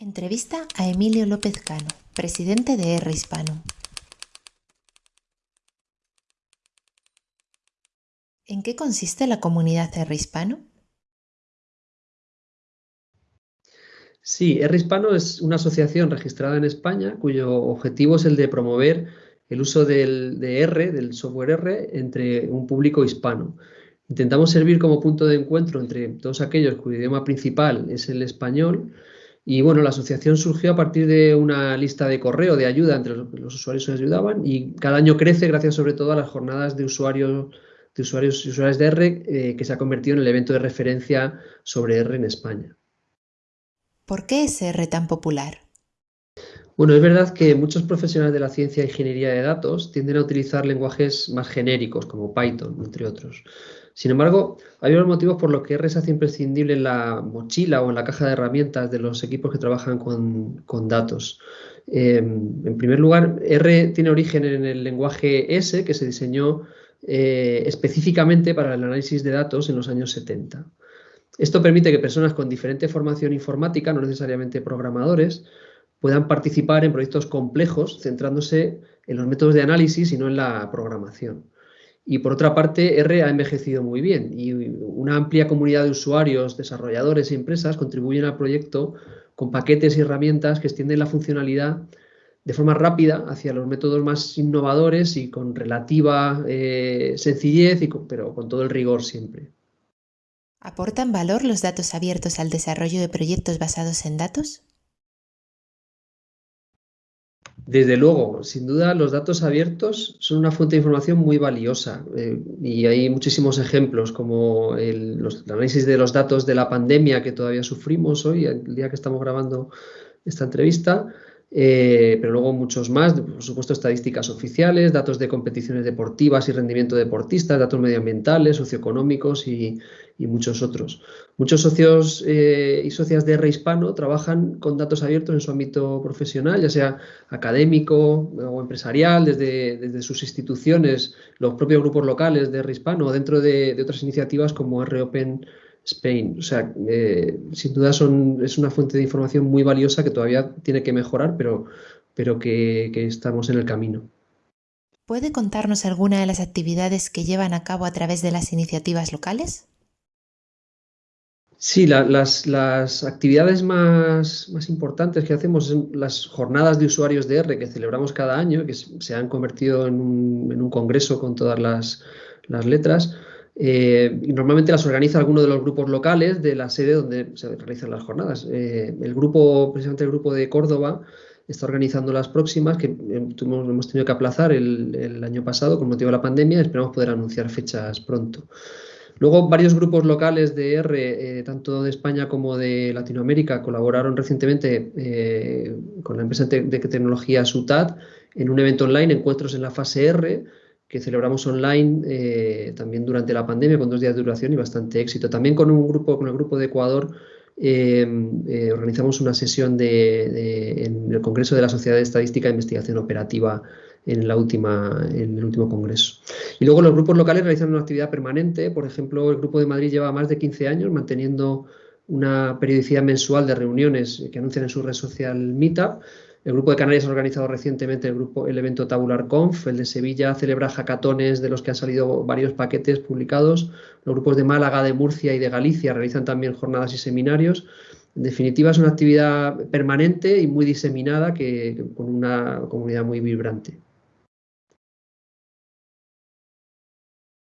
Entrevista a Emilio López Cano, presidente de R Hispano. ¿En qué consiste la comunidad R Hispano? Sí, R Hispano es una asociación registrada en España cuyo objetivo es el de promover el uso del, de R, del software R, entre un público hispano. Intentamos servir como punto de encuentro entre todos aquellos cuyo idioma principal es el español y bueno, la asociación surgió a partir de una lista de correo de ayuda entre los, usuarios que nos ayudaban y cada año crece gracias sobre todo a las jornadas de usuarios de usuarios y usuarias de R eh, que se ha convertido en el evento de referencia sobre R en España. ¿Por qué es R tan popular? Bueno, es verdad que muchos profesionales de la ciencia e ingeniería de datos tienden a utilizar lenguajes más genéricos como Python, entre otros. Sin embargo, hay unos motivos por los que R se hace imprescindible en la mochila o en la caja de herramientas de los equipos que trabajan con, datos. Em, en primer lugar, R tiene origen en el lenguaje S que se diseñó eh, específicamente para el análisis de datos en los años 70. Esto permite que personas con diferente formación informática, no necesariamente programadores, puedan participar en proyectos complejos centrándose en los métodos de análisis y no en la programación. Y por otra parte, R ha envejecido muy bien y una amplia comunidad de usuarios, desarrolladores y empresas contribuyen al proyecto con paquetes y herramientas que extienden la funcionalidad de forma rápida hacia los métodos más innovadores y con relativa eh, sencillez, y pero con todo el rigor siempre. ¿Aportan valor los datos abiertos al desarrollo de proyectos basados en datos? Desde luego, sin duda los datos abiertos son una fuente de información muy valiosa eh, y hay muchísimos ejemplos como el, análisis de los datos de la pandemia que todavía sufrimos hoy, el día que estamos grabando esta entrevista, eh, pero luego muchos más, por supuesto estadísticas oficiales, datos de competiciones deportivas y rendimiento deportistas, datos medioambientales, socioeconómicos y, muchos otros. Muchos socios eh, y socias de R hispano trabajan con datos abiertos en su ámbito profesional, ya sea académico o empresarial, desde, sus instituciones, los propios grupos locales de R hispano o dentro de, de otras iniciativas como R Open Spain. O sea, eh, sin duda son, es una fuente de información muy valiosa que todavía tiene que mejorar, pero, pero que, estamos en el camino. ¿Puede contarnos alguna de las actividades que llevan a cabo a través de las iniciativas locales? Sí, las, actividades más, importantes que hacemos son las jornadas de usuarios de R que celebramos cada año, que se han convertido en un, congreso con todas las, letras. Eh, y normalmente las organiza alguno de los grupos locales de la sede donde se realizan las jornadas. Eh, el grupo, precisamente el grupo de Córdoba, está organizando las próximas, que eh, hemos tenido que aplazar el, año pasado con motivo de la pandemia, esperamos poder anunciar fechas pronto. Luego, varios grupos locales de R, tanto de España como de Latinoamérica, colaboraron recientemente con la empresa de tecnología SUTAT en un evento online, Encuentros en la fase R, que celebramos online eh, también durante la pandemia con dos días de duración y bastante éxito. También con un grupo, con el grupo de Ecuador, em, eh, organizamos una sesión de, en el Congreso de la Sociedad de Estadística e Investigación Operativa en, la última, en el último congreso. Y luego los grupos locales realizan una actividad permanente. Por ejemplo, el Grupo de Madrid lleva más de 15 años manteniendo una periodicidad mensual de reuniones que anuncian en su red social Meetup el Grupo de Canarias ha organizado recientemente el, grupo, el evento Tabular Conf, el de Sevilla celebra hackatones de los que han salido varios paquetes publicados, los grupos de Málaga, de Murcia y de Galicia realizan también jornadas y seminarios. En definitiva, es una actividad permanente y muy diseminada que, con una comunidad muy vibrante.